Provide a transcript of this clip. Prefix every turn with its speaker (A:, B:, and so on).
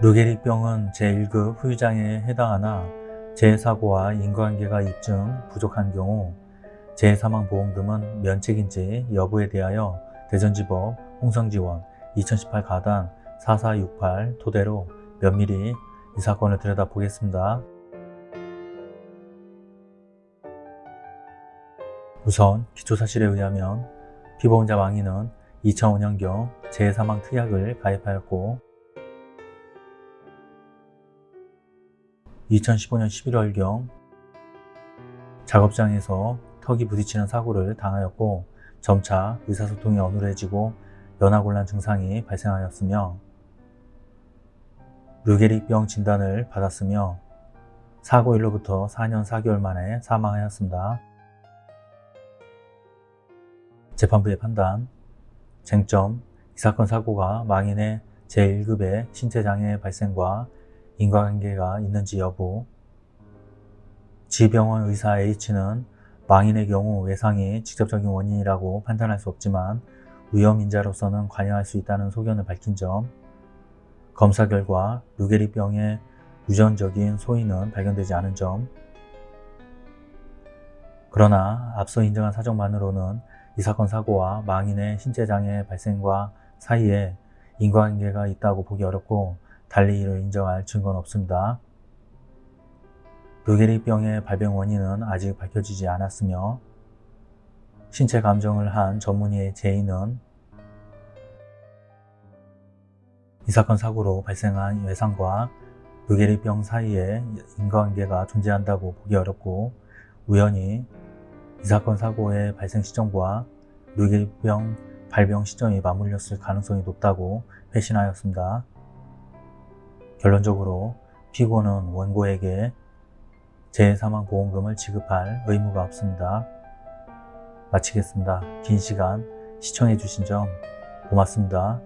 A: 루게릭병은 제1급 후유장애에 해당하나 재사고와 인과관계가 입증 부족한 경우 재사망보험금은 면책인지 여부에 대하여 대전지법 홍성지원 2018 가단 4468 토대로 면밀히 이 사건을 들여다보겠습니다. 우선 기초사실에 의하면 피보험자 망인은 2005년경 재사망 특약을 가입하였고 2015년 11월경 작업장에서 턱이 부딪히는 사고를 당하였고 점차 의사소통이 어눌해지고 연화곤란 증상이 발생하였으며 루게릭병 진단을 받았으며 사고일로부터 4년 4개월 만에 사망하였습니다. 재판부의 판단, 쟁점, 이 사건 사고가 망인의 제1급의 신체장애 발생과 인과관계가 있는지 여부. 지병원 의사 H는 망인의 경우 외상이 직접적인 원인이라고 판단할 수 없지만 위험인자로서는 관여할 수 있다는 소견을 밝힌 점. 검사 결과 루게리병의 유전적인 소인은 발견되지 않은 점. 그러나 앞서 인정한 사정만으로는 이 사건 사고와 망인의 신체장애 발생과 사이에 인과관계가 있다고 보기 어렵고 달리 이를 인정할 증거는 없습니다. 루게릭병의 발병 원인은 아직 밝혀지지 않았으며 신체 감정을 한 전문의의 제의는 이 사건 사고로 발생한 외상과 루게릭병 사이에 인과관계가 존재한다고 보기 어렵고 우연히 이 사건 사고의 발생 시점과 루게릭병 발병 시점이 맞물렸을 가능성이 높다고 회신하였습니다. 결론적으로 피고는 원고에게 재해사망보험금을 지급할 의무가 없습니다. 마치겠습니다. 긴 시간 시청해주신 점 고맙습니다.